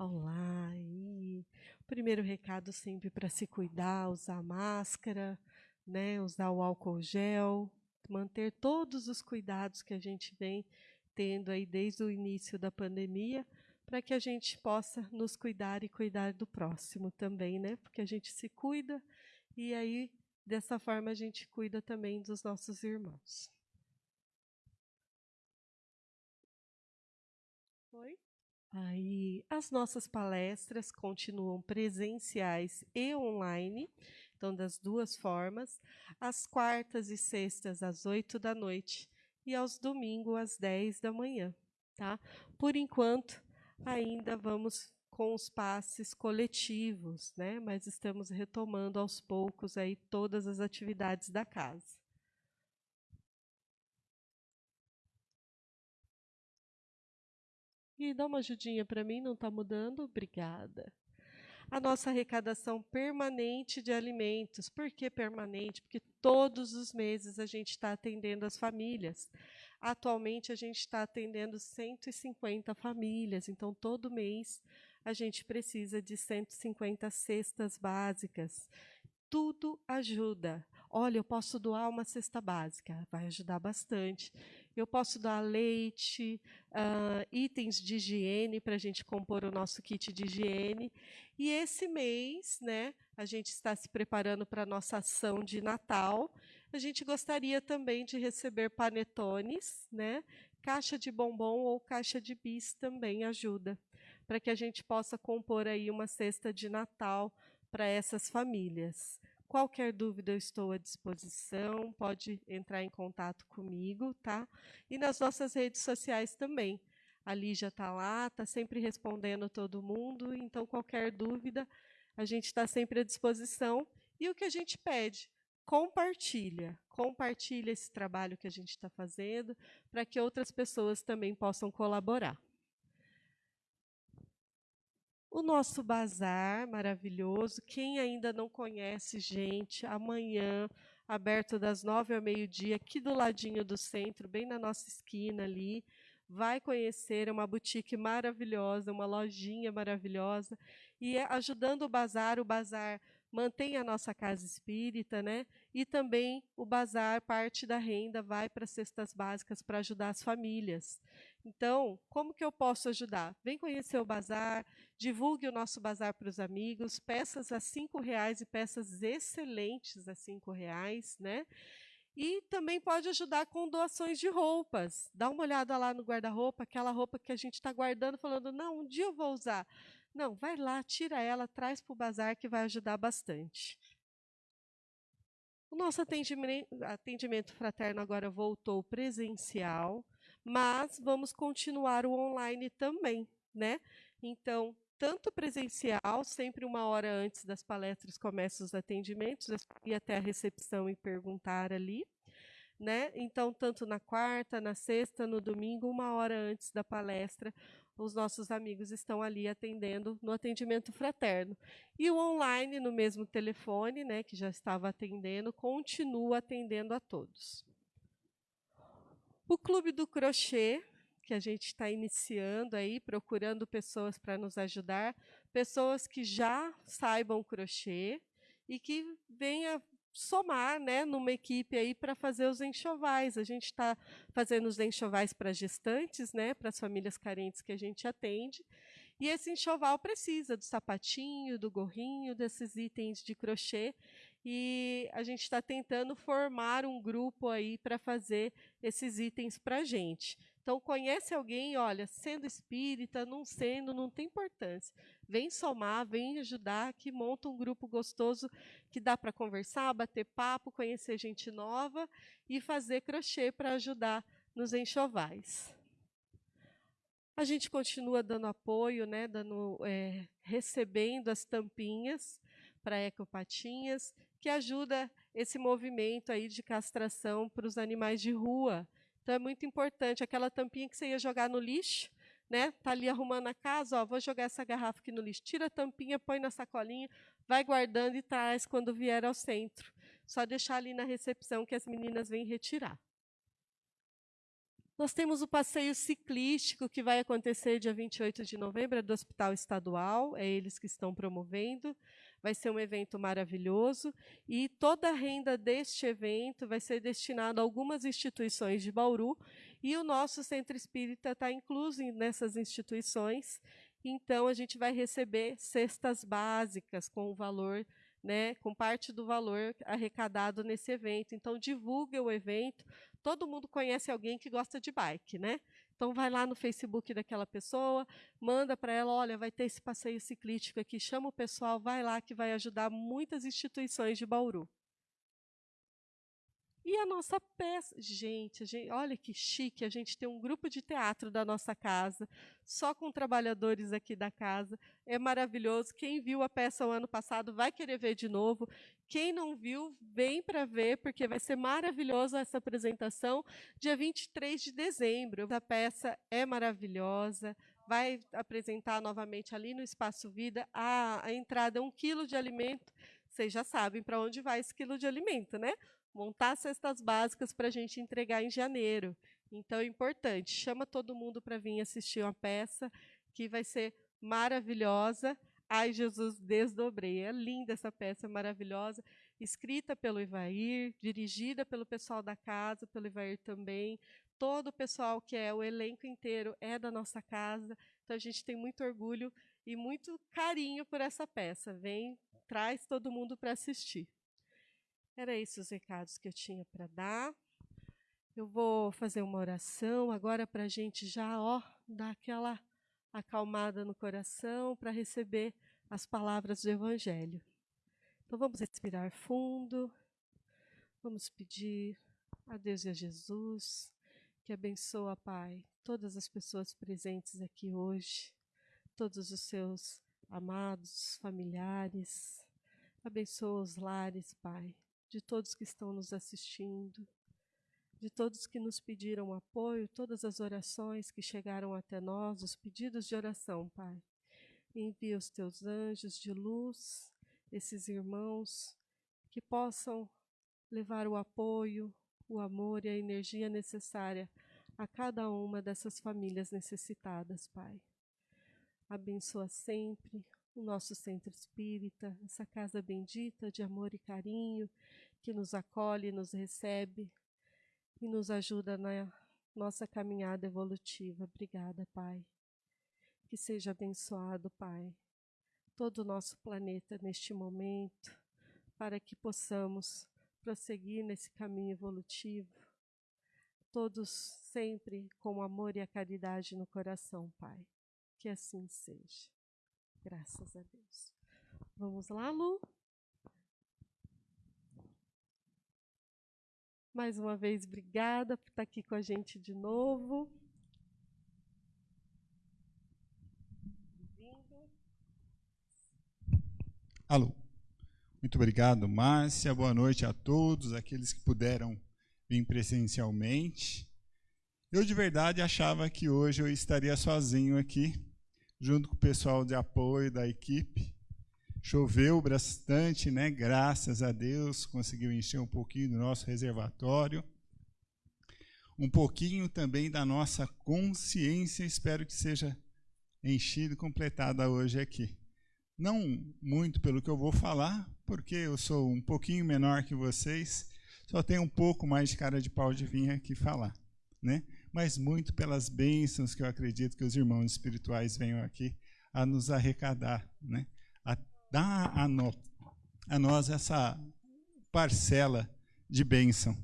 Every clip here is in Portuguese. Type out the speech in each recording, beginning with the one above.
Olá, e primeiro recado sempre para se cuidar, usar máscara, né, usar o álcool gel, manter todos os cuidados que a gente vem tendo aí desde o início da pandemia, para que a gente possa nos cuidar e cuidar do próximo também, né? Porque a gente se cuida e aí dessa forma a gente cuida também dos nossos irmãos. Aí, as nossas palestras continuam presenciais e online, então das duas formas, às quartas e sextas às oito da noite e aos domingos às dez da manhã, tá? Por enquanto, ainda vamos com os passes coletivos, né? Mas estamos retomando aos poucos aí todas as atividades da casa. E dá uma ajudinha para mim, não está mudando? Obrigada. A nossa arrecadação permanente de alimentos. Por que permanente? Porque todos os meses a gente está atendendo as famílias. Atualmente a gente está atendendo 150 famílias, então todo mês a gente precisa de 150 cestas básicas. Tudo ajuda. Olha, eu posso doar uma cesta básica, vai ajudar bastante eu posso dar leite, uh, itens de higiene para a gente compor o nosso kit de higiene. E esse mês, né, a gente está se preparando para a nossa ação de Natal. A gente gostaria também de receber panetones, né? Caixa de bombom ou caixa de bis também ajuda, para que a gente possa compor aí uma cesta de Natal para essas famílias. Qualquer dúvida eu estou à disposição, pode entrar em contato comigo, tá? E nas nossas redes sociais também. A Lígia está lá, está sempre respondendo todo mundo, então qualquer dúvida a gente está sempre à disposição. E o que a gente pede? Compartilha, compartilha esse trabalho que a gente está fazendo para que outras pessoas também possam colaborar. O nosso bazar maravilhoso, quem ainda não conhece, gente, amanhã, aberto das nove ao meio-dia, aqui do ladinho do centro, bem na nossa esquina ali, vai conhecer, é uma boutique maravilhosa, uma lojinha maravilhosa, e é ajudando o bazar, o bazar mantém a nossa casa espírita, né? E também o bazar, parte da renda vai para cestas básicas para ajudar as famílias. Então, como que eu posso ajudar? Vem conhecer o bazar, divulgue o nosso bazar para os amigos, peças a cinco reais e peças excelentes a cinco reais, né? E também pode ajudar com doações de roupas. Dá uma olhada lá no guarda-roupa, aquela roupa que a gente está guardando, falando, não, um dia eu vou usar. Não, vai lá, tira ela, traz para o bazar que vai ajudar bastante. O nosso atendimento, fraterno agora voltou presencial, mas vamos continuar o online também, né? Então, tanto presencial, sempre uma hora antes das palestras começam os atendimentos, ir até a recepção e perguntar ali. Né? Então, tanto na quarta, na sexta, no domingo, uma hora antes da palestra, os nossos amigos estão ali atendendo no atendimento fraterno. E o online, no mesmo telefone, né, que já estava atendendo, continua atendendo a todos. O Clube do Crochê, que a gente está iniciando aí, procurando pessoas para nos ajudar, pessoas que já saibam crochê e que venha somar né, numa equipe aí para fazer os enxovais. A gente está fazendo os enxovais para gestantes, né, para as famílias carentes que a gente atende. E esse enxoval precisa do sapatinho, do gorrinho, desses itens de crochê. E a gente está tentando formar um grupo aí para fazer esses itens para a gente. Então, conhece alguém, olha, sendo espírita, não sendo, não tem importância. Vem somar, vem ajudar, que monta um grupo gostoso que dá para conversar, bater papo, conhecer gente nova e fazer crochê para ajudar nos enxovais. A gente continua dando apoio, né, dando, é, recebendo as tampinhas para ecopatinhas, que ajuda esse movimento aí de castração para os animais de rua. Então é muito importante aquela tampinha que você ia jogar no lixo, né? Tá ali arrumando a casa, ó, vou jogar essa garrafa aqui no lixo. Tira a tampinha, põe na sacolinha, vai guardando e traz quando vier ao centro. Só deixar ali na recepção que as meninas vêm retirar. Nós temos o passeio ciclístico que vai acontecer dia 28 de novembro, é do Hospital Estadual, é eles que estão promovendo. Vai ser um evento maravilhoso e toda a renda deste evento vai ser destinada a algumas instituições de Bauru e o nosso centro espírita está incluso nessas instituições. Então, a gente vai receber cestas básicas com o valor né, com parte do valor arrecadado nesse evento. Então, divulgue o evento. Todo mundo conhece alguém que gosta de bike, né? Então, vai lá no Facebook daquela pessoa, manda para ela, olha, vai ter esse passeio ciclístico aqui, chama o pessoal, vai lá que vai ajudar muitas instituições de Bauru. E a nossa peça, gente, gente, olha que chique, a gente tem um grupo de teatro da nossa casa, só com trabalhadores aqui da casa. É maravilhoso. Quem viu a peça o ano passado vai querer ver de novo. Quem não viu, vem para ver, porque vai ser maravilhosa essa apresentação, dia 23 de dezembro. A peça é maravilhosa, vai apresentar novamente ali no Espaço Vida. A, a entrada é um quilo de alimento. Vocês já sabem para onde vai esse quilo de alimento, né? Montar cestas básicas para a gente entregar em janeiro. Então é importante, chama todo mundo para vir assistir uma peça que vai ser maravilhosa. Ai, Jesus, desdobrei. É linda essa peça, maravilhosa. Escrita pelo Ivair, dirigida pelo pessoal da casa, pelo Ivair também. Todo o pessoal que é o elenco inteiro é da nossa casa. Então a gente tem muito orgulho e muito carinho por essa peça. Vem, traz todo mundo para assistir. Era esses os recados que eu tinha para dar. Eu vou fazer uma oração agora para a gente já ó, dar aquela acalmada no coração para receber as palavras do Evangelho. Então vamos respirar fundo, vamos pedir a Deus e a Jesus que abençoa, Pai, todas as pessoas presentes aqui hoje, todos os seus amados, familiares. Abençoa os lares, Pai de todos que estão nos assistindo, de todos que nos pediram apoio, todas as orações que chegaram até nós, os pedidos de oração, Pai. Envia os teus anjos de luz, esses irmãos, que possam levar o apoio, o amor e a energia necessária a cada uma dessas famílias necessitadas, Pai. Abençoa sempre o nosso centro espírita, essa casa bendita de amor e carinho, que nos acolhe, nos recebe e nos ajuda na nossa caminhada evolutiva. Obrigada, Pai. Que seja abençoado, Pai, todo o nosso planeta neste momento, para que possamos prosseguir nesse caminho evolutivo, todos sempre com o amor e a caridade no coração, Pai. Que assim seja. Graças a Deus. Vamos lá, Lu? Mais uma vez, obrigada por estar aqui com a gente de novo. Alô. Muito obrigado, Márcia. Boa noite a todos, aqueles que puderam vir presencialmente. Eu de verdade achava que hoje eu estaria sozinho aqui, junto com o pessoal de apoio da equipe. Choveu bastante, né? Graças a Deus, conseguiu encher um pouquinho do nosso reservatório. Um pouquinho também da nossa consciência, espero que seja enchida e completada hoje aqui. Não muito pelo que eu vou falar, porque eu sou um pouquinho menor que vocês, só tenho um pouco mais de cara de pau de vir aqui falar, né? Mas muito pelas bênçãos que eu acredito que os irmãos espirituais venham aqui a nos arrecadar, né? a dar a, no, a nós essa parcela de bênção.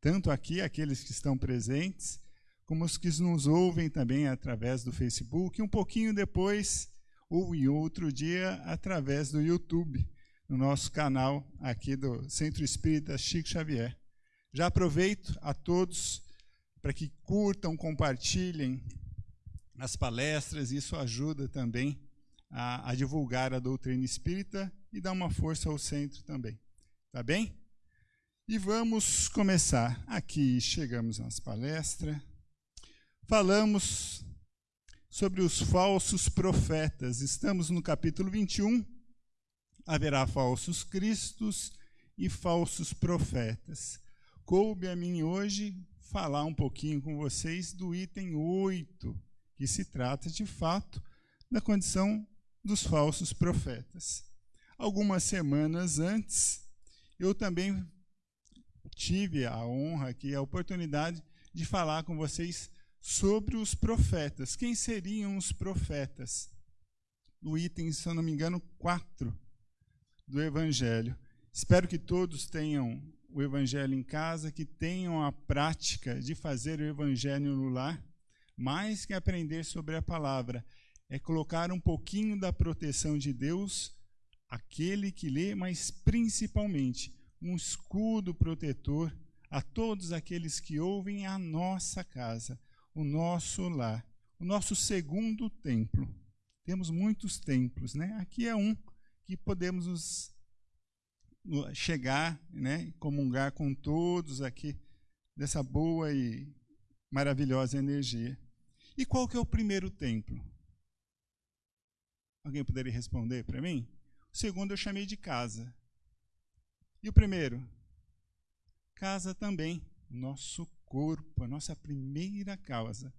Tanto aqui, aqueles que estão presentes, como os que nos ouvem também através do Facebook, e um pouquinho depois, ou em outro dia, através do YouTube, no nosso canal aqui do Centro Espírita Chico Xavier. Já aproveito a todos para que curtam, compartilhem as palestras, isso ajuda também a, a, divulgar a doutrina espírita e dá uma força ao centro também. Tá bem? E vamos começar. Aqui chegamos nas palestras. Falamos sobre os falsos profetas. Estamos no capítulo 21. Haverá falsos cristos e falsos profetas. Coube a mim hoje falar um pouquinho com vocês do item 8, que se trata de fato da condição dos falsos profetas. Algumas semanas antes, eu também tive a honra aqui, a oportunidade de falar com vocês sobre os profetas. Quem seriam os profetas? No item, se eu não me engano, 4 do Evangelho. Espero que todos tenham o Evangelho em casa, que tenham a prática de fazer o Evangelho no lar, mais que aprender sobre a palavra, é colocar um pouquinho da proteção de Deus, aquele que lê, mas principalmente um escudo protetor a todos aqueles que ouvem a nossa casa, o nosso lar, o nosso segundo templo. Temos muitos templos, né? Aqui é um que podemos nos chegar, né, comungar com todos aqui dessa boa e maravilhosa energia. E qual que é o primeiro templo? Alguém poderia responder para mim? O segundo eu chamei de casa. E o primeiro? Casa também, nosso corpo, a nossa primeira causa.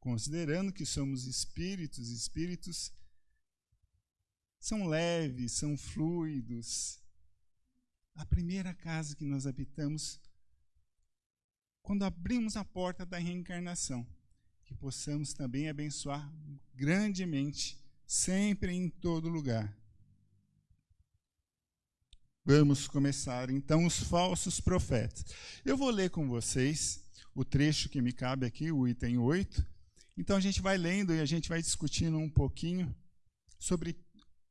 Considerando que somos espíritos, espíritos são leves, são fluidos, a primeira casa que nós habitamos, quando abrimos a porta da reencarnação, que possamos também abençoar grandemente, sempre em todo lugar. Vamos começar então os falsos profetas. Eu vou ler com vocês o trecho que me cabe aqui, o item 8. Então a gente vai lendo e a gente vai discutindo um pouquinho sobre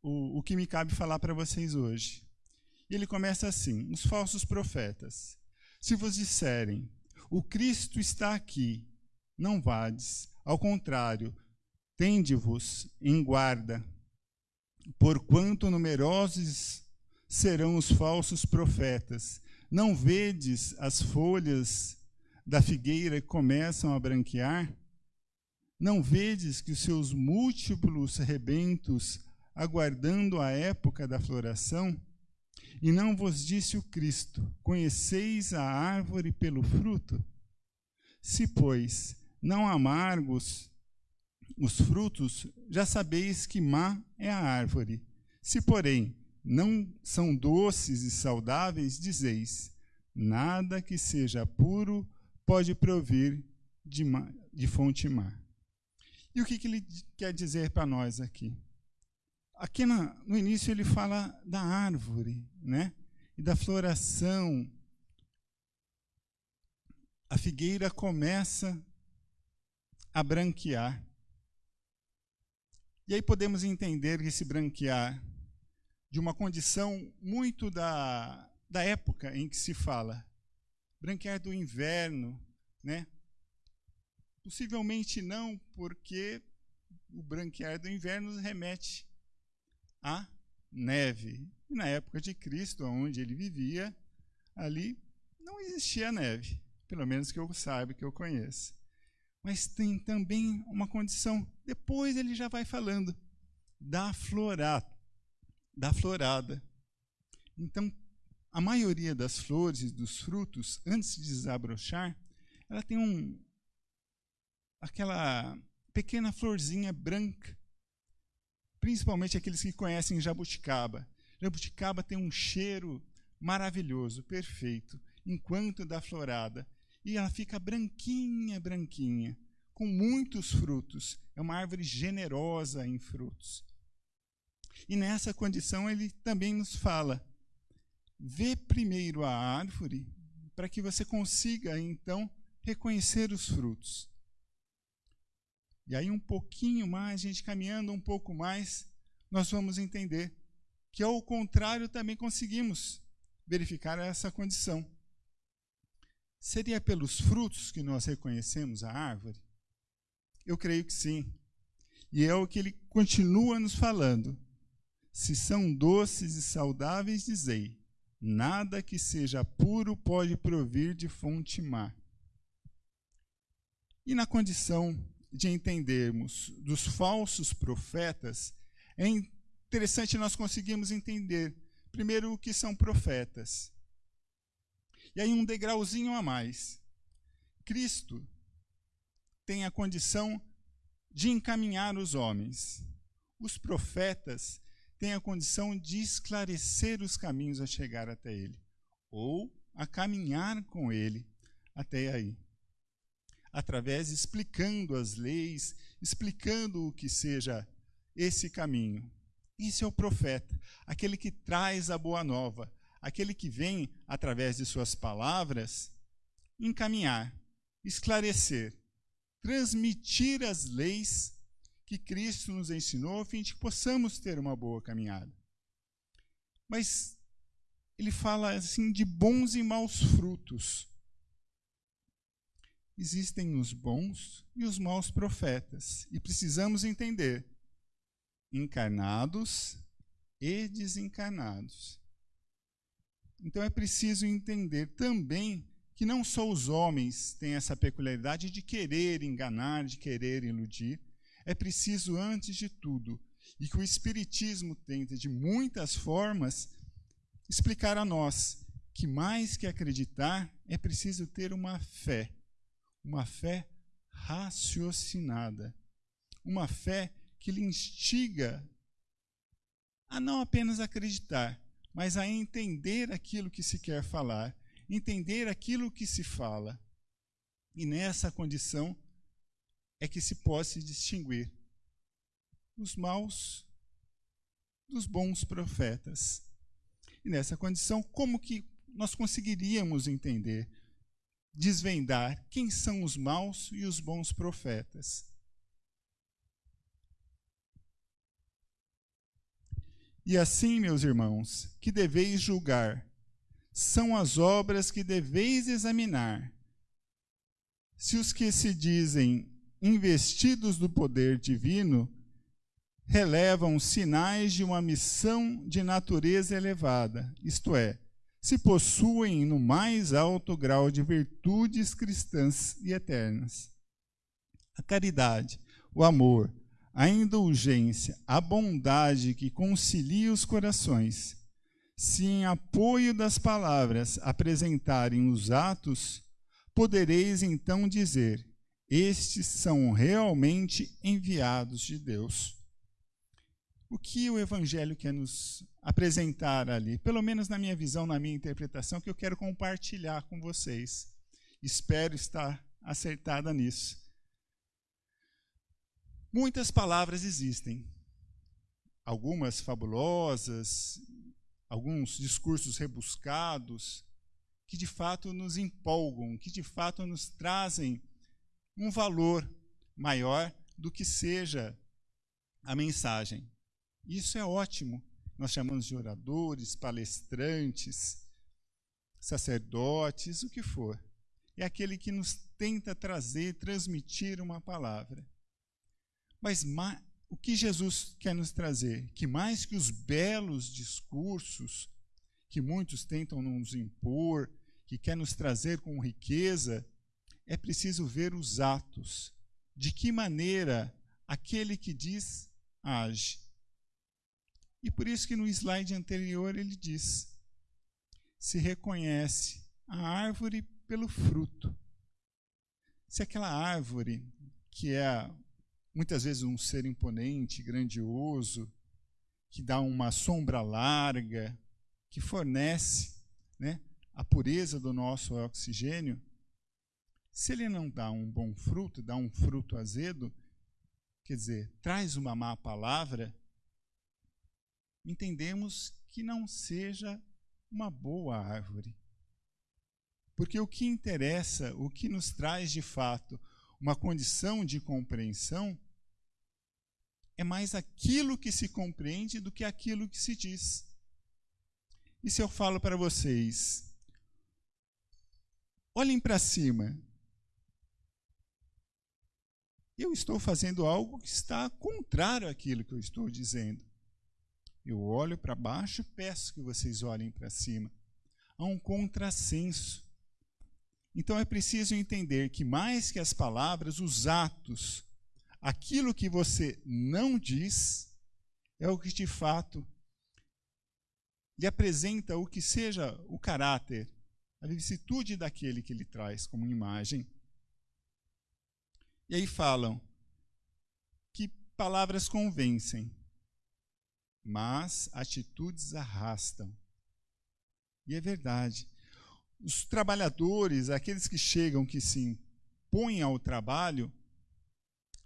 o, o que me cabe falar para vocês hoje. E ele começa assim: os falsos profetas. Se vos disserem, o Cristo está aqui, não vades, ao contrário, tende-vos em guarda, porquanto numerosos serão os falsos profetas. Não vedes as folhas da figueira que começam a branquear? Não vedes que os seus múltiplos rebentos, aguardando a época da floração, e não vos disse o Cristo: Conheceis a árvore pelo fruto? Se, pois, não amargos os frutos, já sabeis que má é a árvore. Se, porém, não são doces e saudáveis, dizeis: Nada que seja puro pode provir de, má, de fonte má. E o que, que ele quer dizer para nós aqui? Aqui no início ele fala da árvore, né? E da floração. A figueira começa a branquear. E aí podemos entender esse branquear de uma condição muito da, da época em que se fala. Branquear do inverno, né? Possivelmente não, porque o branquear do inverno remete a neve. E na época de Cristo, onde ele vivia, ali não existia neve, pelo menos que eu saiba, que eu conheça. Mas tem também uma condição, depois ele já vai falando, da florada. Da florada. Então, a maioria das flores dos frutos, antes de desabrochar, ela tem um aquela pequena florzinha branca principalmente aqueles que conhecem jabuticaba. Jabuticaba tem um cheiro maravilhoso, perfeito, enquanto da florada. E ela fica branquinha, branquinha, com muitos frutos. É uma árvore generosa em frutos. E nessa condição ele também nos fala: vê primeiro a árvore para que você consiga então reconhecer os frutos. E aí, um pouquinho mais, a gente caminhando um pouco mais, nós vamos entender que, ao contrário, também conseguimos verificar essa condição. Seria pelos frutos que nós reconhecemos a árvore? Eu creio que sim. E é o que ele continua nos falando. Se são doces e saudáveis, dizei: nada que seja puro pode provir de fonte má. E na condição de entendermos dos falsos profetas, é interessante nós conseguirmos entender, primeiro, o que são profetas. E aí, um degrauzinho a mais. Cristo tem a condição de encaminhar os homens. Os profetas têm a condição de esclarecer os caminhos a chegar até Ele, ou a caminhar com Ele até aí. Através, explicando as leis, explicando o que seja esse caminho. Isso é o profeta, aquele que traz a boa nova, aquele que vem, através de suas palavras, encaminhar, esclarecer, transmitir as leis que Cristo nos ensinou, a fim de que possamos ter uma boa caminhada. Mas ele fala assim de bons e maus frutos. Existem os bons e os maus profetas, e precisamos entender encarnados e desencarnados. Então é preciso entender também que não só os homens têm essa peculiaridade de querer enganar, de querer iludir. É preciso, antes de tudo, e que o Espiritismo tenta de muitas formas explicar a nós que mais que acreditar, é preciso ter uma fé, uma fé raciocinada, uma fé que lhe instiga a não apenas acreditar, mas a entender aquilo que se quer falar, entender aquilo que se fala. E nessa condição é que se pode distinguir os maus dos bons profetas. E nessa condição, como que nós conseguiríamos entender, desvendar quem são os maus e os bons profetas? E assim, meus irmãos, que deveis julgar, são as obras que deveis examinar. Se os que se dizem investidos do poder divino relevam sinais de uma missão de natureza elevada, isto é, se possuem no mais alto grau de virtudes cristãs e eternas. A caridade, o amor, a indulgência, a bondade que concilia os corações, se em apoio das palavras apresentarem os atos, podereis então dizer: estes são realmente enviados de Deus. O que o Evangelho quer nos apresentar ali, pelo menos na minha visão, na minha interpretação, que eu quero compartilhar com vocês. Espero estar acertada nisso. Muitas palavras existem, algumas fabulosas, alguns discursos rebuscados, que de fato nos empolgam, que de fato nos trazem um valor maior do que seja a mensagem. Isso é ótimo. Nós chamamos de oradores, palestrantes, sacerdotes, o que for. É aquele que nos tenta trazer, transmitir uma palavra. Mas o que Jesus quer nos trazer? Que mais que os belos discursos que muitos tentam nos impor, que quer nos trazer com riqueza, é preciso ver os atos. De que maneira aquele que diz age. E por isso que no slide anterior ele diz: se reconhece a árvore pelo fruto. Se aquela árvore, que é muitas vezes um ser imponente, grandioso, que dá uma sombra larga, que fornece né, a pureza do nosso oxigênio, se ele não dá um bom fruto, dá um fruto azedo, quer dizer, traz uma má palavra, entendemos que não seja uma boa árvore. Porque o que interessa, o que nos traz de fato uma condição de compreensão, é mais aquilo que se compreende do que aquilo que se diz. E se eu falo para vocês, olhem para cima, eu estou fazendo algo que está contrário àquilo que eu estou dizendo. Eu olho para baixo e peço que vocês olhem para cima. Há um contrassenso. Então é preciso entender que, mais que as palavras, os atos aquilo que você não diz é o que de fato lhe apresenta o que seja o caráter, a vicissitude daquele que ele traz como imagem. E aí falam que palavras convencem, mas atitudes arrastam. E é verdade. Os trabalhadores, aqueles que chegam, que se impõem ao trabalho,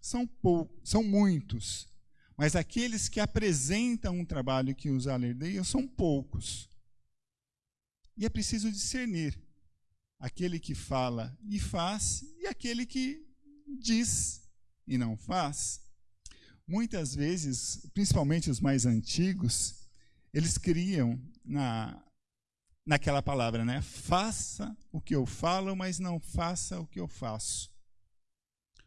são, pou, são muitos. Mas aqueles que apresentam um trabalho que os alerdeiam são poucos. E é preciso discernir aquele que fala e faz e aquele que diz e não faz. Muitas vezes, principalmente os mais antigos, eles criam na, naquela palavra, né? Faça o que eu falo, mas não faça o que eu faço.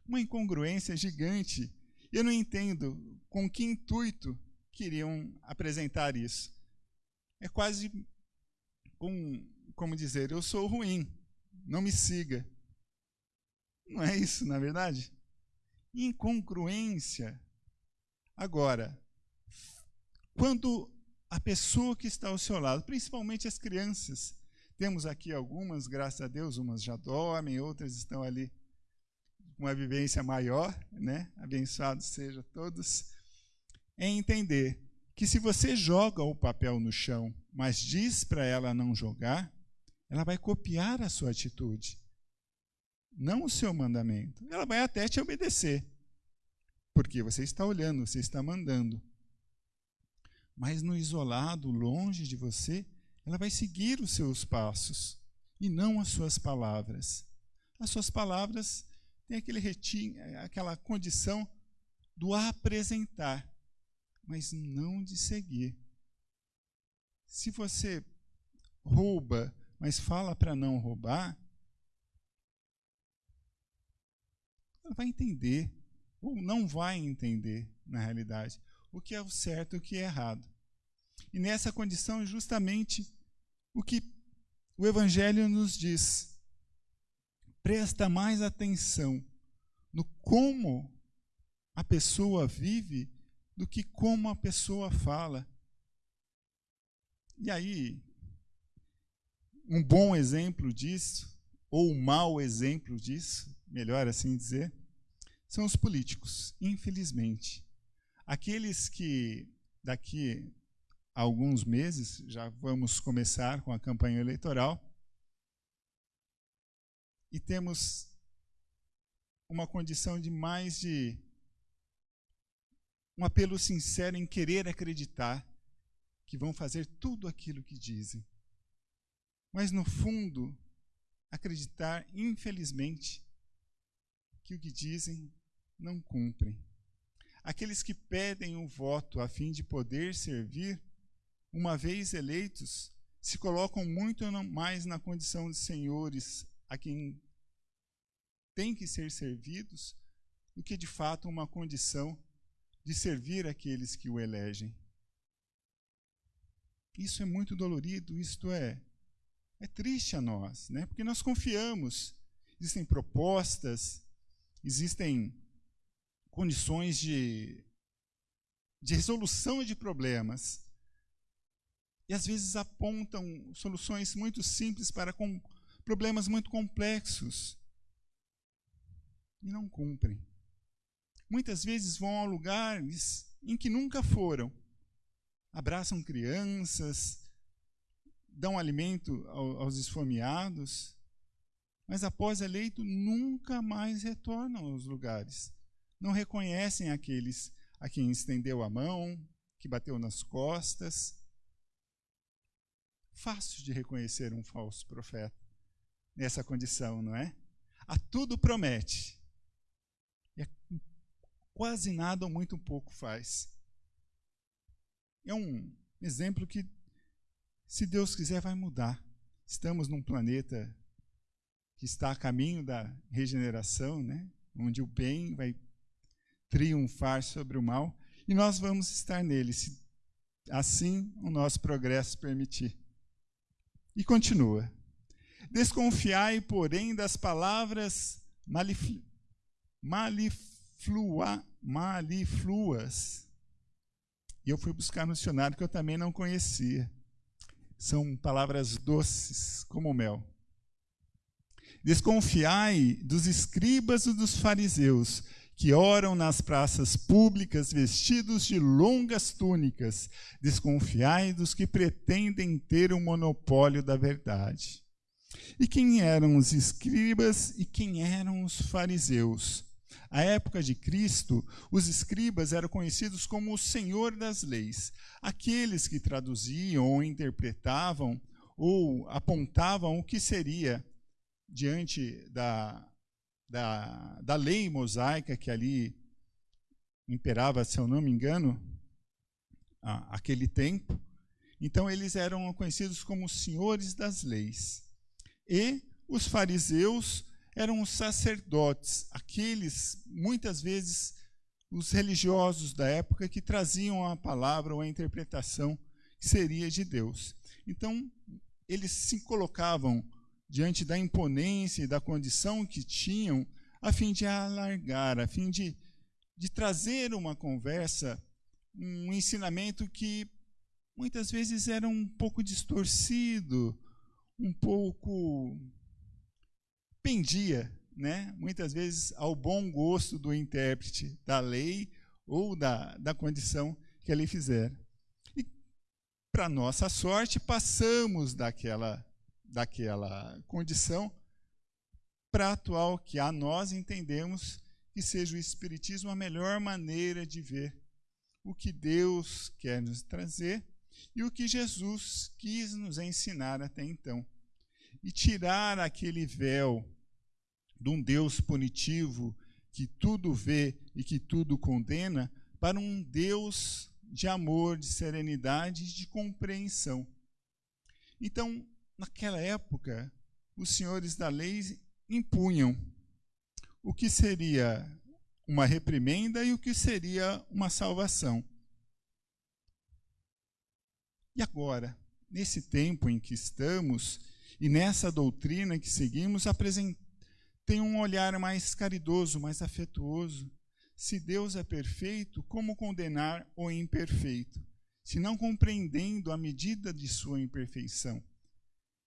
Uma incongruência gigante. Eu não entendo com que intuito queriam apresentar isso. É quase com, como dizer, eu sou ruim, não me siga. Não é isso, na verdade? Incongruência. Agora, quando a pessoa que está ao seu lado, principalmente as crianças. Temos aqui algumas, graças a Deus, umas já dormem, outras estão ali com uma vivência maior, né? Abençoados sejam todos. É entender que se você joga o papel no chão, mas diz para ela não jogar, ela vai copiar a sua atitude, não o seu mandamento. Ela vai até te obedecer, porque você está olhando, você está mandando mas no isolado, longe de você, ela vai seguir os seus passos e não as suas palavras. As suas palavras têm aquele retinho, aquela condição do apresentar, mas não de seguir. Se você rouba, mas fala para não roubar, ela vai entender, não vai entender, na realidade o que é o certo e o que é errado. E nessa condição, justamente o que o Evangelho nos diz. Presta mais atenção no como a pessoa vive do que como a pessoa fala. E aí, um bom exemplo disso, ou um mau exemplo disso, melhor assim dizer, são os políticos, infelizmente. Aqueles que daqui a alguns meses já vamos começar com a campanha eleitoral e temos uma condição de mais de um apelo sincero em querer acreditar que vão fazer tudo aquilo que dizem. Mas no fundo, acreditar, infelizmente, que o que dizem não cumprem. Aqueles que pedem o voto a fim de poder servir, uma vez eleitos, se colocam muito mais na condição de senhores a quem têm que ser servidos do que de fato uma condição de servir aqueles que o elegem. Isso é muito dolorido, isto é é triste a nós, né? Porque nós confiamos. Existem propostas, existem condições de, de resolução de problemas. E às vezes apontam soluções muito simples para com problemas muito complexos. E não cumprem. Muitas vezes vão a lugares em que nunca foram. Abraçam crianças, dão alimento aos esfomeados, mas após eleito nunca mais retornam aos lugares não reconhecem aqueles a quem estendeu a mão, que bateu nas costas. Fácil de reconhecer um falso profeta nessa condição, não é? A tudo promete. E é quase nada ou muito pouco faz. É um exemplo que, se Deus quiser, vai mudar. Estamos num planeta que está a caminho da regeneração, né? onde o bem vai triunfar sobre o mal, e nós vamos estar nele, se assim o nosso progresso permitir. E continua. Desconfiai, porém, das palavras malifl maliflua malifluas. E eu fui buscar no dicionário que eu também não conhecia. São palavras doces como mel. Desconfiai dos escribas e dos fariseus, que oram nas praças públicas vestidos de longas túnicas. Desconfiai dos que pretendem ter o monopólio da verdade. E quem eram os escribas e quem eram os fariseus? À época de Cristo, os escribas eram conhecidos como o Senhor das leis, aqueles que traduziam ou interpretavam ou apontavam o que seria diante da, da, da lei mosaica que ali imperava, se eu não me engano, a, aquele tempo. Então, eles eram conhecidos como senhores das leis. E os fariseus eram os sacerdotes, aqueles, muitas vezes, os religiosos da época que traziam a palavra ou a interpretação que seria de Deus. Então, eles se colocavam diante da imponência e da condição que tinham, a fim de alargar, a fim de, de trazer uma conversa, um ensinamento que muitas vezes era um pouco distorcido, um pouco pendia, né? muitas vezes ao bom gosto do intérprete da lei ou da, da condição que ele fizer. E, para nossa sorte, passamos daquela daquela condição para atual, que a nós entendemos que seja o Espiritismo a melhor maneira de ver o que Deus quer nos trazer e o que Jesus quis nos ensinar até então. E tirar aquele véu de um Deus punitivo que tudo vê e que tudo condena, para um Deus de amor, de serenidade e de compreensão. Então, naquela época, os senhores da lei impunham o que seria uma reprimenda e o que seria uma salvação. E agora, nesse tempo em que estamos e nessa doutrina que seguimos, tem um olhar mais caridoso, mais afetuoso. Se Deus é perfeito, como condenar o imperfeito? Se não compreendendo a medida de sua imperfeição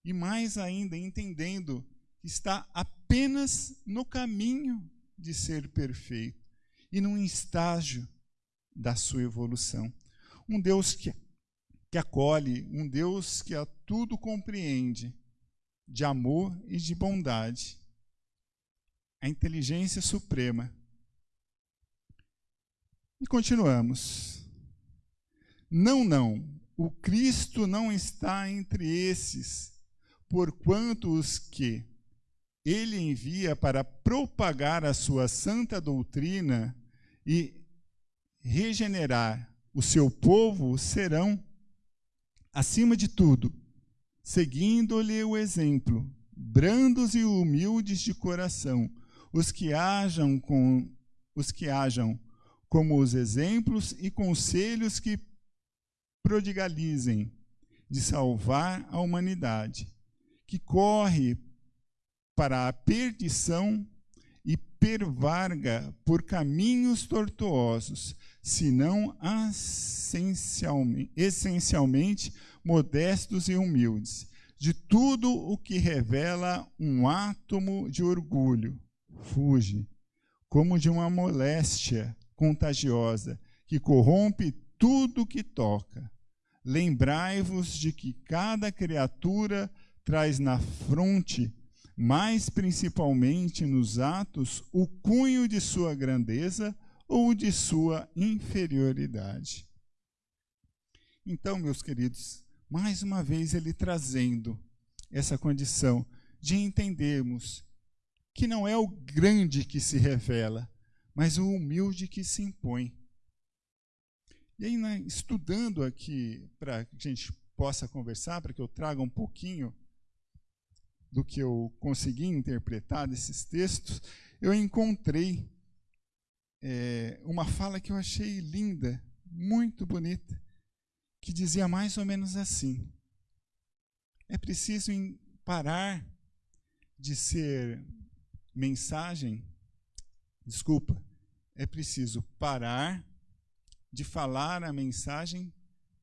e mais ainda entendendo que está apenas no caminho de ser perfeito e num estágio da sua evolução. Um Deus que, que acolhe, um Deus que a tudo compreende, de amor e de bondade. A inteligência suprema. E continuamos. Não, não, o Cristo não está entre esses porquanto os que ele envia para propagar a sua santa doutrina e regenerar o seu povo serão, acima de tudo, seguindo-lhe o exemplo, brandos e humildes de coração, os que hajam com os que hajam como os exemplos e conselhos que prodigalizem de salvar a humanidade que corre para a perdição e pervarga por caminhos tortuosos, senão essencialmente, essencialmente modestos e humildes, de tudo o que revela um átomo de orgulho, fuge, como de uma moléstia contagiosa que corrompe tudo que toca. Lembrai-vos de que cada criatura traz na fronte, mais principalmente nos atos, o cunho de sua grandeza ou de sua inferioridade. Então, meus queridos, mais uma vez ele trazendo essa condição de entendermos que não é o grande que se revela, mas o humilde que se impõe. E aí, né, estudando aqui, para que a gente possa conversar, para que eu traga um pouquinho do que eu consegui interpretar desses textos, eu encontrei é, uma fala que eu achei linda, muito bonita, que dizia mais ou menos assim: é preciso parar de ser mensagem, desculpa, é preciso parar de falar a mensagem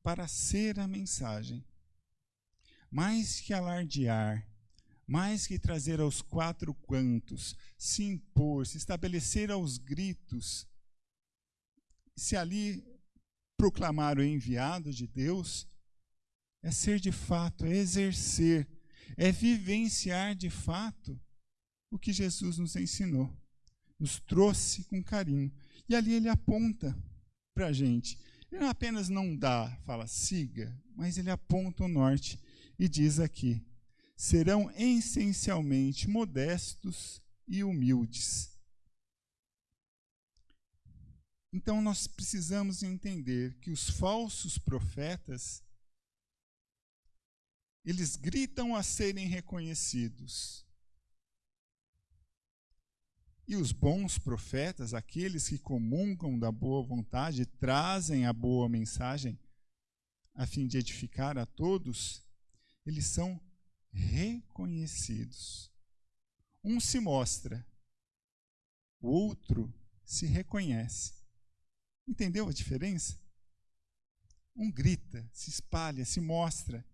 para ser a mensagem. Mais que alardear mais que trazer aos quatro cantos, se impor, se estabelecer aos gritos, se ali proclamar o enviado de Deus, é ser de fato, é exercer, é vivenciar de fato o que Jesus nos ensinou, nos trouxe com carinho. E ali ele aponta para a gente. Ele não apenas não dá, fala siga, mas ele aponta o norte e diz aqui: serão essencialmente modestos e humildes. Então nós precisamos entender que os falsos profetas eles gritam a serem reconhecidos. E os bons profetas, aqueles que comungam da boa vontade, trazem a boa mensagem a fim de edificar a todos, eles são reconhecidos. Um se mostra, o outro se reconhece. Entendeu a diferença? Um grita, se espalha, se mostra.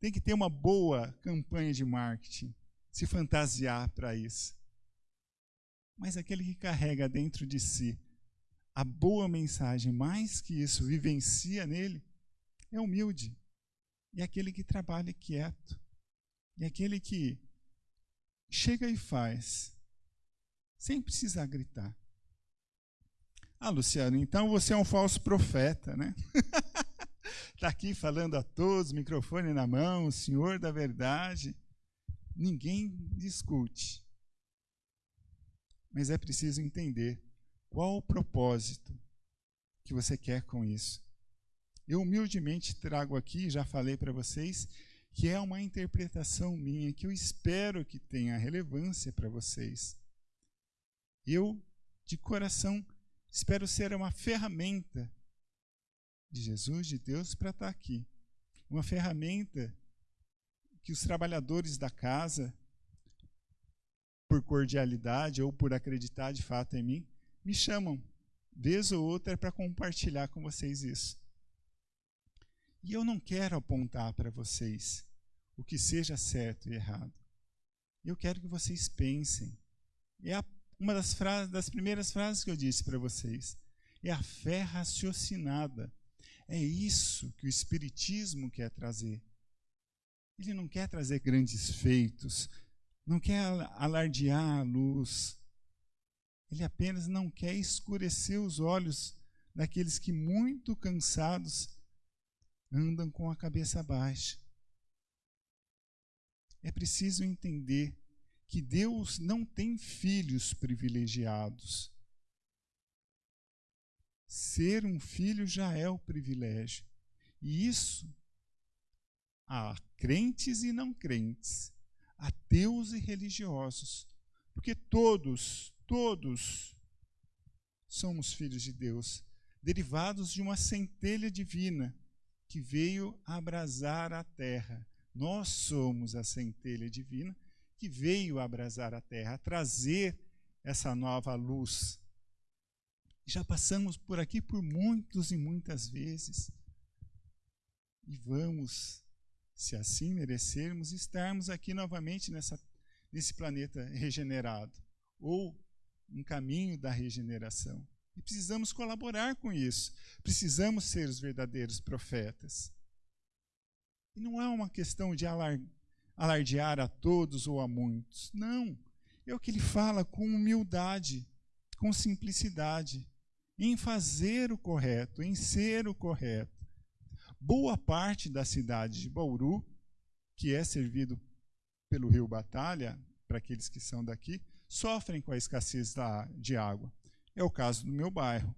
Tem que ter uma boa campanha de marketing, se fantasiar para isso. Mas aquele que carrega dentro de si a boa mensagem, mais que isso, vivencia nele, é humilde. E aquele que trabalha quieto, e aquele que chega e faz, sem precisar gritar. Ah, Luciano, então você é um falso profeta, né? Está aqui falando a todos, microfone na mão, o Senhor da verdade. Ninguém discute. Mas é preciso entender qual o propósito que você quer com isso. Eu humildemente trago aqui, já falei para vocês, que é uma interpretação minha, que eu espero que tenha relevância para vocês. Eu, de coração, espero ser uma ferramenta de Jesus, de Deus, para estar aqui. Uma ferramenta que os trabalhadores da casa, por cordialidade ou por acreditar de fato em mim, me chamam, vez ou outra, para compartilhar com vocês isso. E eu não quero apontar para vocês o que seja certo e errado. Eu quero que vocês pensem. É uma das, frases, das primeiras frases que eu disse para vocês. É a fé raciocinada. É isso que o Espiritismo quer trazer. Ele não quer trazer grandes feitos, não quer alardear a luz. Ele apenas não quer escurecer os olhos daqueles que, muito cansados, andam com a cabeça baixa. É preciso entender que Deus não tem filhos privilegiados. Ser um filho já é o privilégio. E isso há crentes e não crentes, ateus e religiosos, porque todos, todos somos filhos de Deus, derivados de uma centelha divina que veio abrasar a terra nós somos a centelha divina que veio abrasar a terra, a trazer essa nova luz. Já passamos por aqui por muitos e muitas vezes. E vamos, se assim merecermos, estarmos aqui novamente nessa, nesse planeta regenerado, ou um caminho da regeneração. E precisamos colaborar com isso. Precisamos ser os verdadeiros profetas. E não é uma questão de alardear a todos ou a muitos. Não. É o que ele fala com humildade, com simplicidade, em fazer o correto, em ser o correto. Boa parte da cidade de Bauru, que é servido pelo rio Batalha, para aqueles que são daqui, sofrem com a escassez da, de água. É o caso do meu bairro,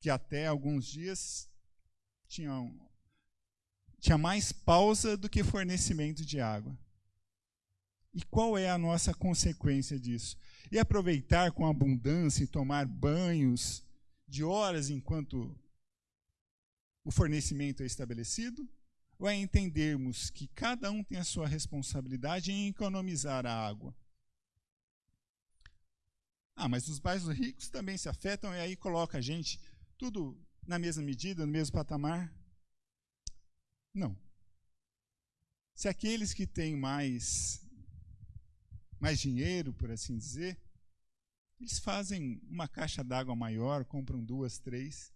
que até alguns dias tinham tinha mais pausa do que fornecimento de água. E qual é a nossa consequência disso? E aproveitar com abundância e tomar banhos de horas enquanto o fornecimento é estabelecido? Ou é entendermos que cada um tem a sua responsabilidade em economizar a água? Ah, mas os bairros ricos também se afetam e aí coloca a gente tudo na mesma medida, no mesmo patamar? Não. Se aqueles que têm mais mais dinheiro, por assim dizer, eles fazem uma caixa d'água maior, compram duas, três,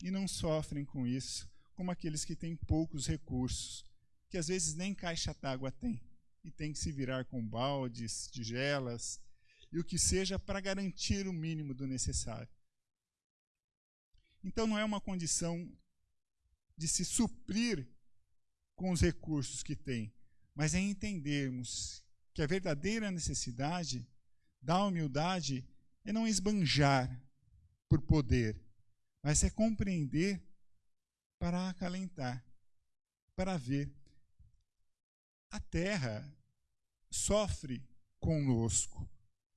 e não sofrem com isso, como aqueles que têm poucos recursos, que às vezes nem caixa d'água tem, e tem que se virar com baldes, tigelas, e o que seja para garantir o mínimo do necessário. Então não é uma condição de se suprir com os recursos que tem, mas é entendermos que a verdadeira necessidade da humildade é não esbanjar por poder, mas é compreender para acalentar, para ver. A terra sofre conosco.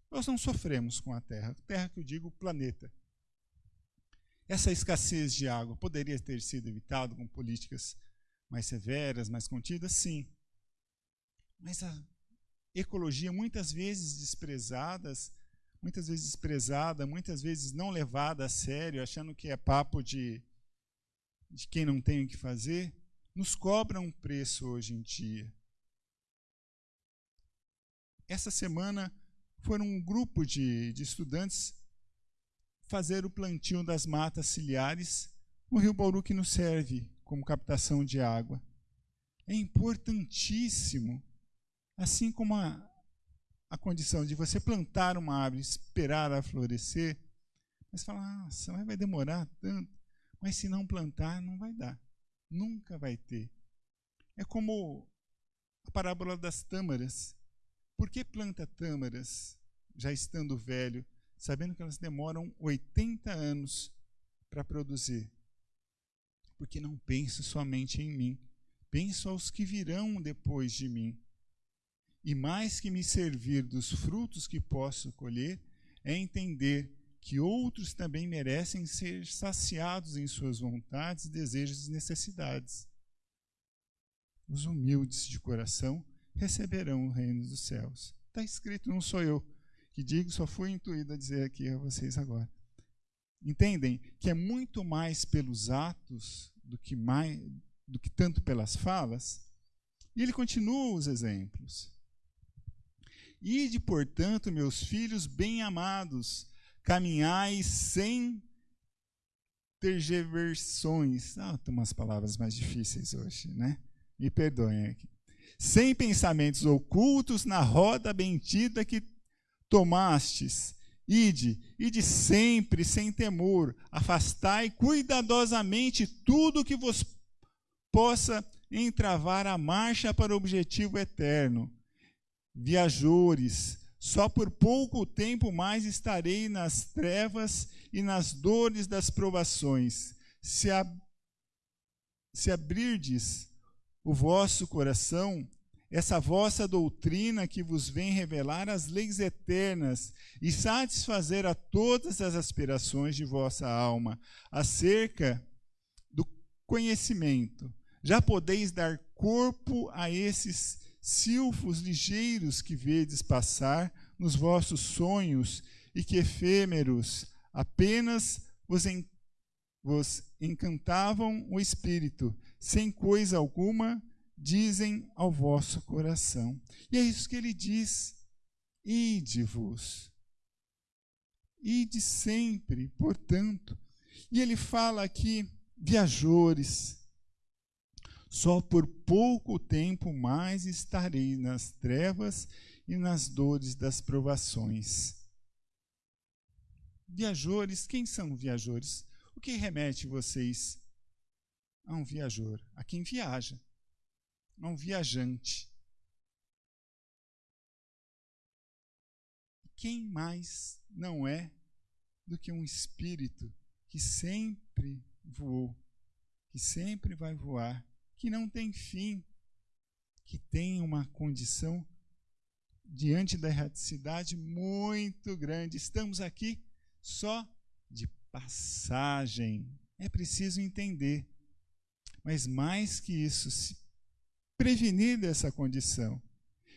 Nós não sofremos com a terra. Terra que eu digo planeta. Essa escassez de água poderia ter sido evitada com políticas mais severas, mais contidas? Sim. Mas a ecologia, muitas vezes desprezadas, muitas vezes desprezada, muitas vezes não levada a sério, achando que é papo de, de quem não tem o que fazer, nos cobra um preço hoje em dia. Essa semana foram um grupo de, de estudantes fazer o plantio das matas ciliares no rio Bauru que nos serve como captação de água. É importantíssimo, assim como a, a condição de você plantar uma árvore, esperar a florescer, mas falar, nossa, vai demorar tanto. Mas se não plantar, não vai dar. Nunca vai ter. É como a parábola das tâmaras. Por que planta tâmaras, já estando velho, sabendo que elas demoram 80 anos para produzir? Porque não penso somente em mim, penso aos que virão depois de mim. E mais que me servir dos frutos que posso colher, é entender que outros também merecem ser saciados em suas vontades, desejos e necessidades. Os humildes de coração receberão o reino dos céus. Está escrito, não sou eu que digo, só fui intuído a dizer aqui a vocês agora. Entendem que é muito mais pelos atos do que, mais, do que tanto pelas falas? E ele continua os exemplos. Ide, portanto, meus filhos bem-amados, caminhai sem tergiversões. Ah, tem umas palavras mais difíceis hoje, né? Me perdoem aqui. Sem pensamentos ocultos na roda bendita que tomastes. Ide, ide sempre, sem temor, afastai cuidadosamente tudo que vos possa entravar a marcha para o objetivo eterno viajores, só por pouco tempo mais estarei nas trevas e nas dores das provações. Se, se abrirdes o vosso coração, essa vossa doutrina que vos vem revelar as leis eternas e satisfazer a todas as aspirações de vossa alma acerca do conhecimento. Já podeis dar corpo a esses silfos ligeiros que vedes passar nos vossos sonhos e que efêmeros apenas vos, en vos encantavam o espírito, sem coisa alguma dizem ao vosso coração. E é isso que ele diz: ide-vos. Ide sempre, portanto. E ele fala aqui, viajores, só por pouco tempo mais estarei nas trevas e nas dores das provações. Viajores, quem são viajores? O que remete vocês a um viajor? A quem viaja, a um viajante. Quem mais não é do que um espírito que sempre voou, que sempre vai voar que não tem fim, que tem uma condição diante da erraticidade muito grande. Estamos aqui só de passagem. É preciso entender. Mas mais que isso, se prevenir dessa condição.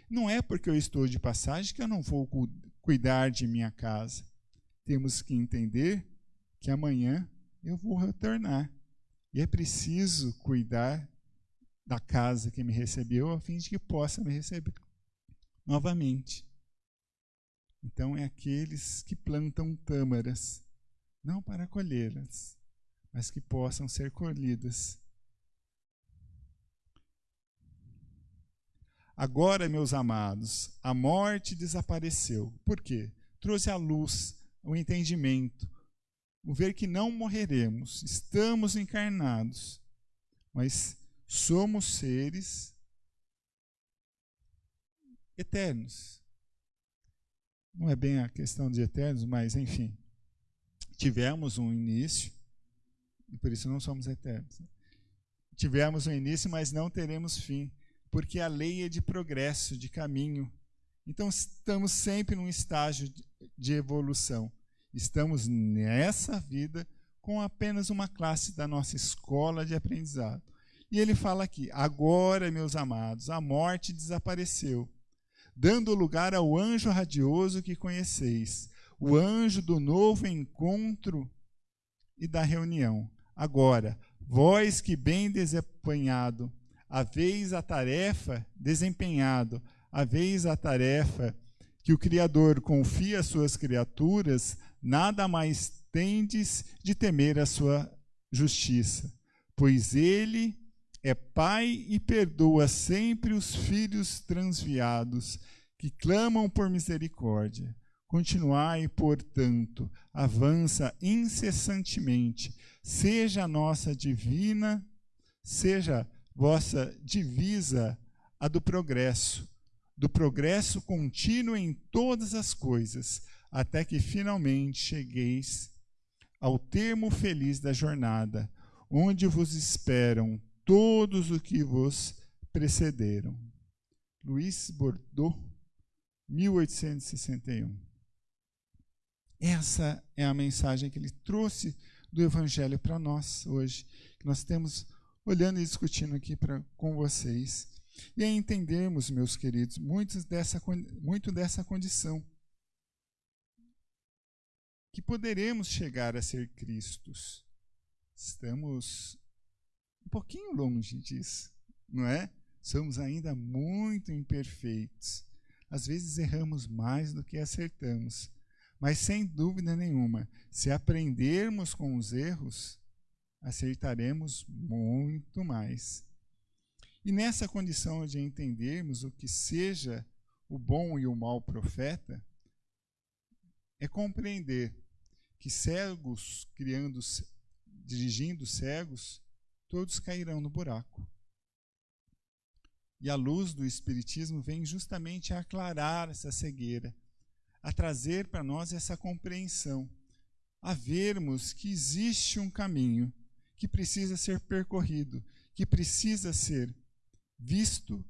Não é porque eu estou de passagem que eu não vou cuidar de minha casa. Temos que entender que amanhã eu vou retornar. E é preciso cuidar da casa que me recebeu, a fim de que possa me receber novamente. Então, é aqueles que plantam tâmaras, não para colhê-las, mas que possam ser colhidas. Agora, meus amados, a morte desapareceu. Por quê? Trouxe à luz o entendimento, o ver que não morreremos, estamos encarnados, mas somos seres eternos. Não é bem a questão de eternos, mas enfim, tivemos um início, e por isso não somos eternos. Tivemos um início, mas não teremos fim, porque a lei é de progresso, de caminho. Então estamos sempre num estágio de evolução. Estamos nessa vida com apenas uma classe da nossa escola de aprendizado. E ele fala aqui: agora, meus amados, a morte desapareceu, dando lugar ao anjo radioso que conheceis, o anjo do novo encontro e da reunião. Agora, vós que bem desempenhado, haveis a tarefa desempenhado, haveis a tarefa que o Criador confia às suas criaturas, nada mais tendes de temer a sua justiça, pois ele é Pai e perdoa sempre os filhos transviados que clamam por misericórdia. Continuai, portanto, avança incessantemente, seja a nossa divina, seja vossa divisa a do progresso, do progresso contínuo em todas as coisas, até que finalmente chegueis ao termo feliz da jornada, onde vos esperam todos os que vos precederam. Luiz Bordeaux, 1861. Essa é a mensagem que ele trouxe do Evangelho para nós hoje, que nós temos olhando e discutindo aqui pra, com vocês. E é entendermos, meus queridos, muito dessa, muito dessa condição que poderemos chegar a ser Cristos. Estamos um pouquinho longe disso, não é? Somos ainda muito imperfeitos. Às vezes erramos mais do que acertamos. Mas sem dúvida nenhuma, se aprendermos com os erros, acertaremos muito mais. E nessa condição de entendermos o que seja o bom e o mau profeta, é compreender que cegos criando, dirigindo cegos, todos cairão no buraco. E a luz do Espiritismo vem justamente a aclarar essa cegueira, a trazer para nós essa compreensão, a vermos que existe um caminho que precisa ser percorrido, que precisa ser visto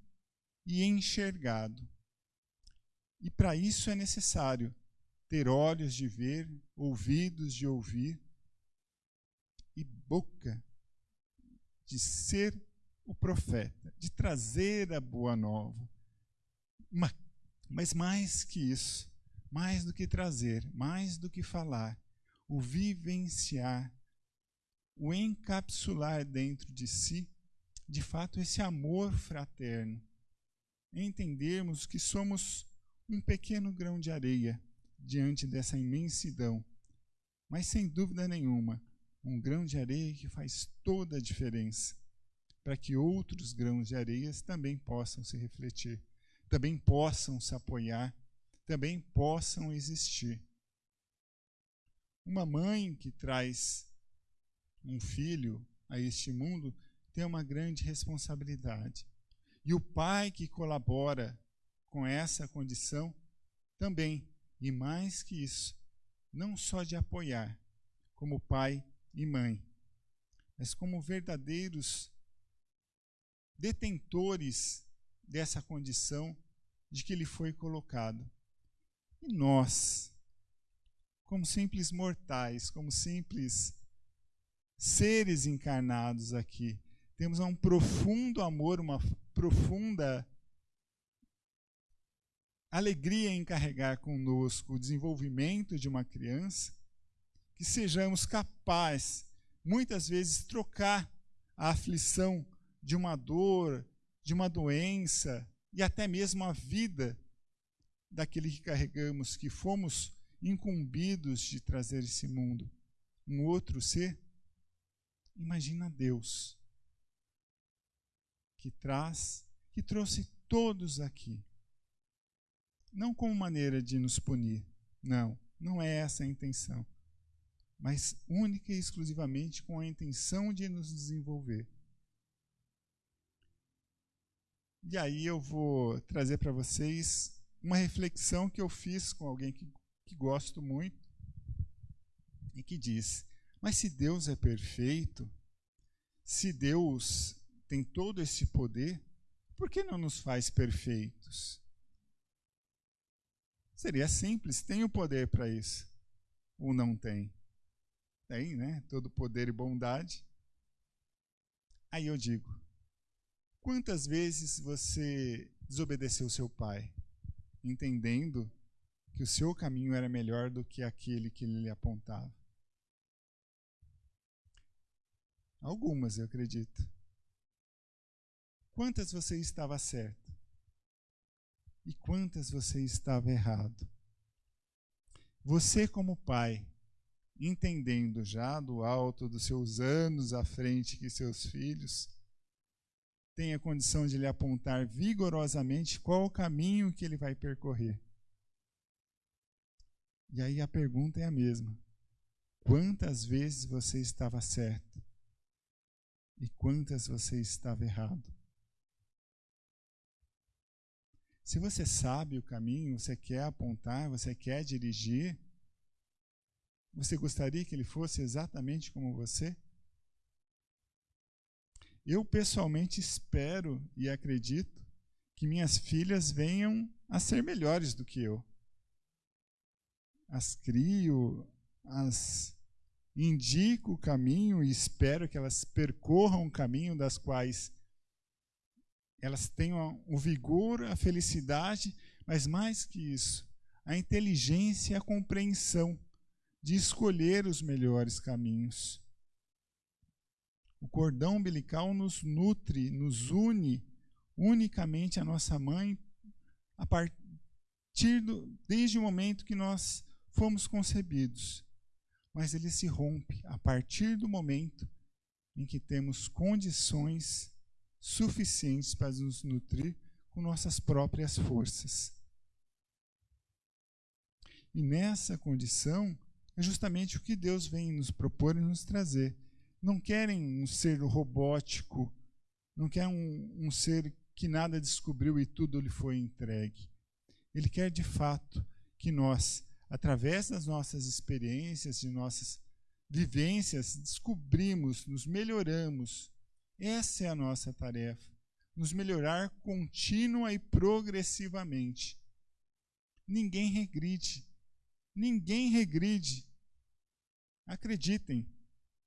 e enxergado. E para isso é necessário ter olhos de ver, ouvidos de ouvir e boca de ser o profeta, de trazer a boa nova. Mas mais que isso, mais do que trazer, mais do que falar, o vivenciar, o encapsular dentro de si, de fato, esse amor fraterno. Entendermos que somos um pequeno grão de areia diante dessa imensidão. Mas sem dúvida nenhuma, um grão de areia que faz toda a diferença para que outros grãos de areias também possam se refletir, também possam se apoiar, também possam existir. Uma mãe que traz um filho a este mundo tem uma grande responsabilidade. E o pai que colabora com essa condição também e mais que isso, não só de apoiar, como pai e mãe, mas como verdadeiros detentores dessa condição de que ele foi colocado. E nós, como simples mortais, como simples seres encarnados aqui, temos um profundo amor, uma profunda alegria em carregar conosco o desenvolvimento de uma criança, que sejamos capazes, muitas vezes, trocar a aflição de uma dor, de uma doença e até mesmo a vida daquele que carregamos, que fomos incumbidos de trazer esse mundo, um outro ser, imagina Deus, que traz, que trouxe todos aqui. Não como maneira de nos punir, não, não é essa a intenção, mas única e exclusivamente com a intenção de nos desenvolver. E aí eu vou trazer para vocês uma reflexão que eu fiz com alguém que, que gosto muito e que diz: Mas se Deus é perfeito, se Deus tem todo esse poder, por que não nos faz perfeitos? Seria simples, tem o poder para isso. Ou não tem? Tem, né? Todo poder e bondade. Aí eu digo: quantas vezes você desobedeceu seu pai, entendendo que o seu caminho era melhor do que aquele que ele lhe apontava? Algumas, eu acredito. Quantas você estava certo? E quantas você estava errado? Você, como pai, entendendo já do alto dos seus anos à frente que seus filhos, tem a condição de lhe apontar vigorosamente qual o caminho que ele vai percorrer. E aí a pergunta é a mesma: quantas vezes você estava certo e quantas você estava errado? Se você sabe o caminho, você quer apontar, você quer dirigir, você gostaria que ele fosse exatamente como você? Eu pessoalmente espero e acredito que minhas filhas venham a ser melhores do que eu. As crio, as indico o caminho e espero que elas percorram o caminho das quais elas tenham o vigor, a felicidade, mas mais que isso, a inteligência e a compreensão de escolher os melhores caminhos. O cordão umbilical nos nutre, nos une unicamente à nossa mãe a partir do, desde o momento que nós fomos concebidos. Mas ele se rompe a partir do momento em que temos condições suficientes para nos nutrir com nossas próprias forças. E nessa condição é justamente o que Deus vem nos propor e nos trazer. Não querem um ser robótico, não quer um, um ser que nada descobriu e tudo lhe foi entregue. Ele quer de fato que nós, através das nossas experiências, de nossas vivências, descobrimos, nos melhoramos, essa é a nossa tarefa, nos melhorar contínua e progressivamente. Ninguém regride. Ninguém regride. Acreditem,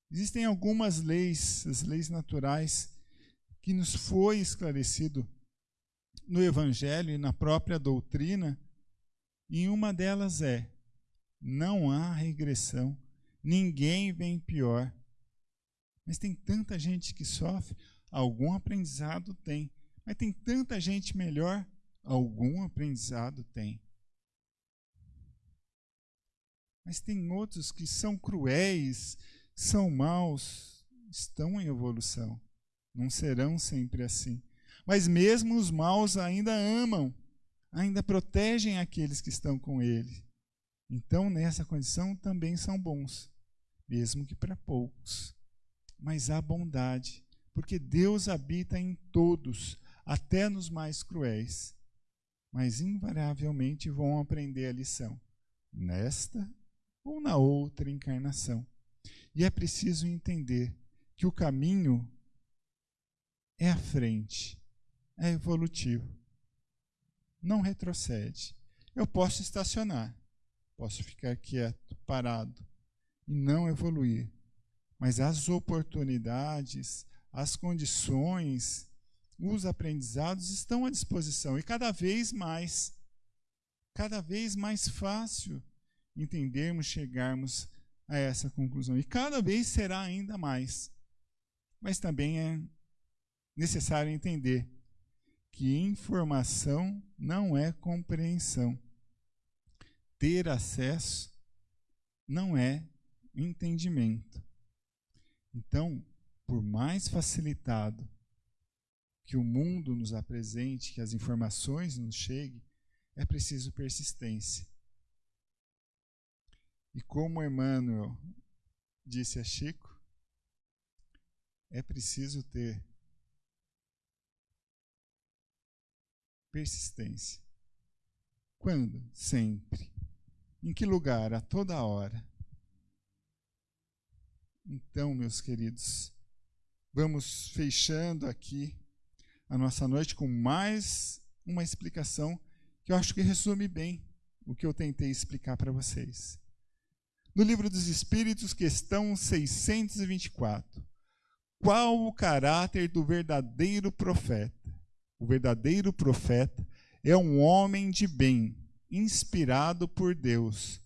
existem algumas leis, as leis naturais, que nos foi esclarecido no Evangelho e na própria doutrina, e uma delas é: não há regressão, ninguém vem pior. Mas tem tanta gente que sofre, algum aprendizado tem. Mas tem tanta gente melhor, algum aprendizado tem. Mas tem outros que são cruéis, são maus, estão em evolução. Não serão sempre assim. Mas mesmo os maus ainda amam, ainda protegem aqueles que estão com ele. Então, nessa condição, também são bons, mesmo que para poucos mas há bondade, porque Deus habita em todos, até nos mais cruéis. Mas invariavelmente vão aprender a lição, nesta ou na outra encarnação. E é preciso entender que o caminho é à frente, é evolutivo. Não retrocede. Eu posso estacionar, posso ficar quieto, parado e não evoluir mas as oportunidades, as condições, os aprendizados estão à disposição e cada vez mais, cada vez mais fácil entendermos, chegarmos a essa conclusão. E cada vez será ainda mais. Mas também é necessário entender que informação não é compreensão. ter acesso não é entendimento. Então, por mais facilitado que o mundo nos apresente, que as informações nos cheguem, é preciso persistência. E como Emmanuel disse a Chico, é preciso ter persistência. Quando? Sempre. Em que lugar? A toda hora. Então, meus queridos, vamos fechando aqui a nossa noite com mais uma explicação que eu acho que resume bem o que eu tentei explicar para vocês. No Livro dos Espíritos, questão 624. Qual o caráter do verdadeiro profeta? O verdadeiro profeta é um homem de bem, inspirado por Deus.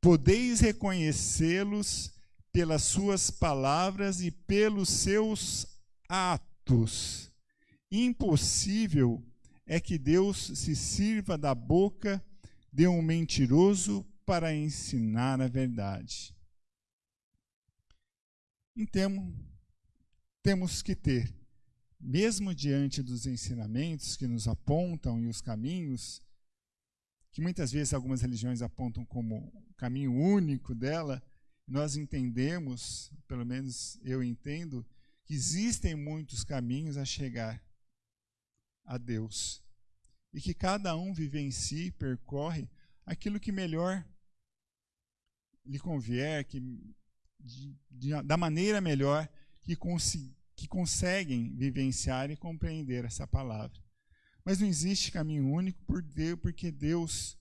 Podeis reconhecê-los pelas suas palavras e pelos seus atos. Impossível é que Deus se sirva da boca de um mentiroso para ensinar a verdade. Então, temos que ter, mesmo diante dos ensinamentos que nos apontam e os caminhos, que muitas vezes algumas religiões apontam como caminho único dela, nós entendemos, pelo menos eu entendo, que existem muitos caminhos a chegar a Deus. E que cada um vive em si, percorre aquilo que melhor lhe convier, que, de, de, da maneira melhor que, que conseguem vivenciar e compreender essa palavra. Mas não existe caminho único por Deus, porque Deus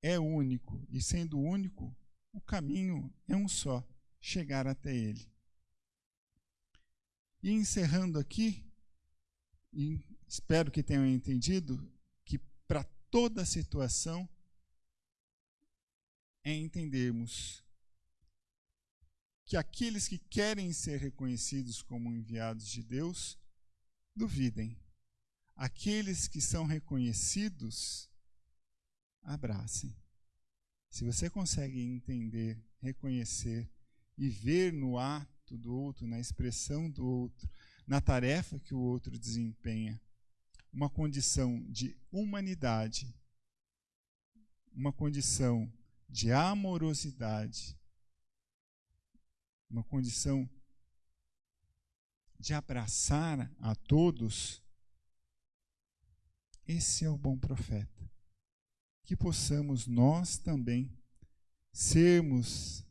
é único. E sendo único, o caminho é um só chegar até Ele. E encerrando aqui, espero que tenham entendido que para toda situação é entendermos que aqueles que querem ser reconhecidos como enviados de Deus, duvidem. Aqueles que são reconhecidos, abracem. Se você consegue entender, reconhecer e ver no ato do outro, na expressão do outro, na tarefa que o outro desempenha, uma condição de humanidade, uma condição de amorosidade, uma condição de abraçar a todos, esse é o bom profeta. Que possamos nós também sermos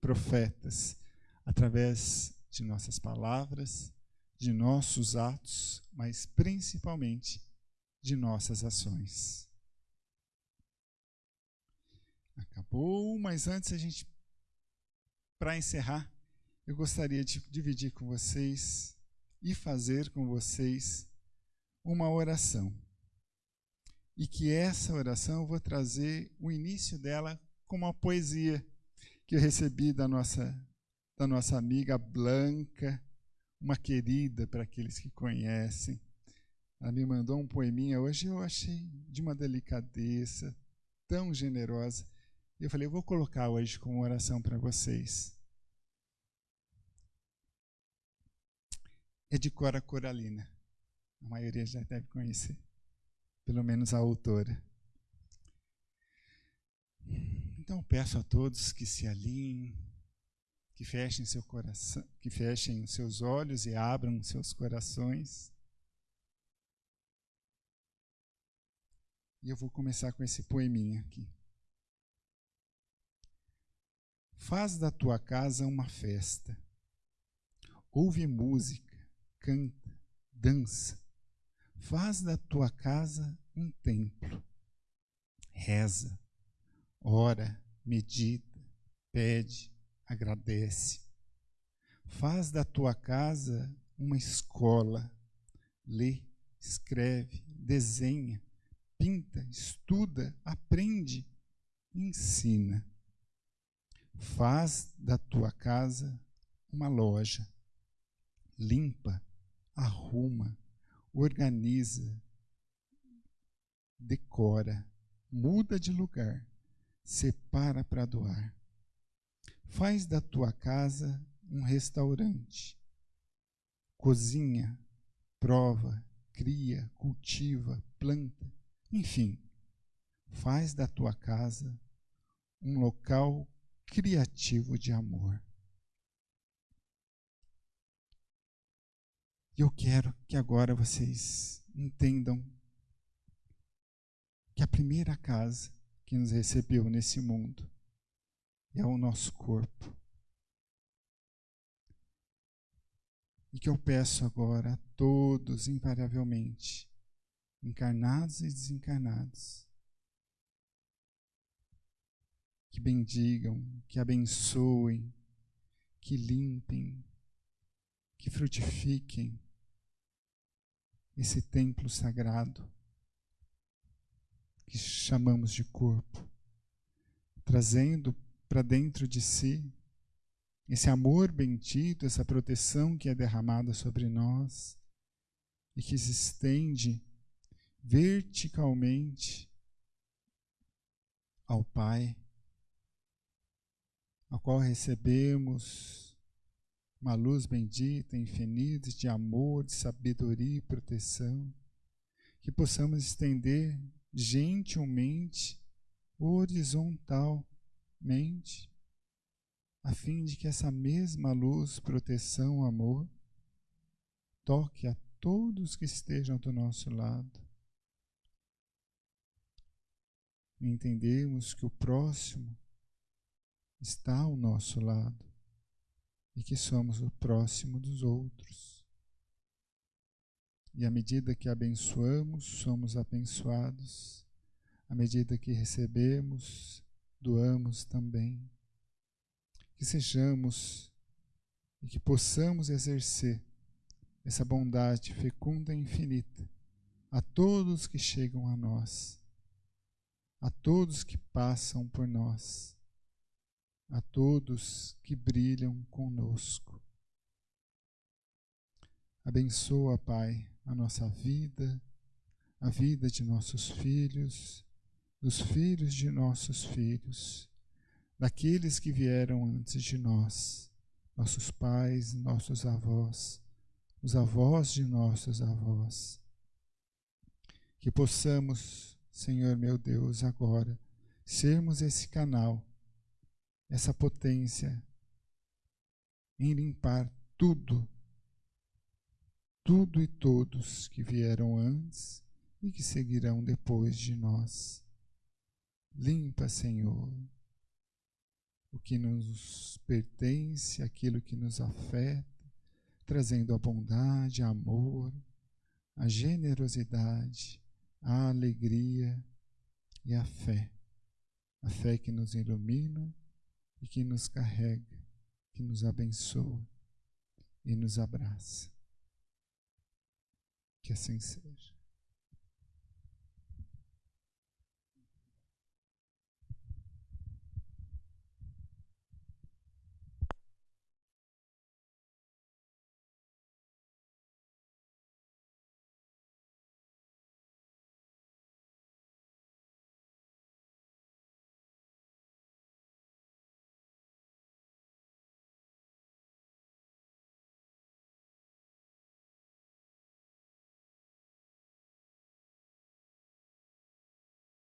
profetas através de nossas palavras, de nossos atos, mas principalmente de nossas ações. Acabou, mas antes a gente para encerrar, eu gostaria de dividir com vocês e fazer com vocês uma oração. E que essa oração eu vou trazer o início dela como uma poesia que eu recebi da nossa, da nossa amiga Blanca, uma querida para aqueles que conhecem. Ela me mandou um poeminha hoje, eu achei de uma delicadeza tão generosa. Eu falei, eu vou colocar hoje como oração para vocês. É de Cora Coralina. A maioria já deve conhecer, pelo menos a autora. Então peço a todos que se alinhem, que fechem seu coração, que fechem seus olhos e abram seus corações. E eu vou começar com esse poeminha aqui. Faz da tua casa uma festa. Ouve música, canta, dança. Faz da tua casa um templo. Reza, ora, medita, pede, agradece. Faz da tua casa uma escola. Lê, escreve, desenha, pinta, estuda, aprende, ensina Faz da tua casa uma loja. Limpa, arruma, organiza, decora, muda de lugar. separa para doar. Faz da tua casa um restaurante. Cozinha, prova, cria, cultiva, planta, enfim, faz da tua casa um local criativo de amor. E eu quero que agora vocês entendam que a primeira casa que nos recebeu nesse mundo é o nosso corpo. E que eu peço agora a todos, invariavelmente, encarnados e desencarnados, que bendigam, que abençoem, que limpem, que frutifiquem esse templo sagrado que chamamos de corpo, trazendo para dentro de si esse amor bendito, essa proteção que é derramada sobre nós e que se estende verticalmente ao Pai, ao qual recebemos uma luz bendita, infinita, de amor, de sabedoria e proteção, que possamos estender gentilmente, horizontalmente, a fim de que essa mesma luz, proteção, amor, toque a todos que estejam do nosso lado. Entendemos que o próximo está ao nosso lado e que somos o próximo dos outros. E à medida que abençoamos, somos abençoados. À medida que recebemos, doamos também que sejamos e que possamos exercer essa bondade fecunda e infinita a todos que chegam a nós, a todos que passam por nós, a todos que brilham conosco. Abençoa, Pai, a nossa vida, a vida de nossos filhos, dos filhos de nossos filhos daqueles que vieram antes de nós, nossos pais, nossos avós, os avós de nossos avós. Que possamos, Senhor meu Deus, agora sermos esse canal, essa potência em limpar tudo, tudo e todos que vieram antes e que seguirão depois de nós. Limpa, Senhor, o que nos pertence, aquilo que nos afeta, trazendo a bondade, a amor, a generosidade, a alegria e a fé. A fé que nos ilumina e que nos carrega, que nos abençoa e nos abraça. Que assim seja.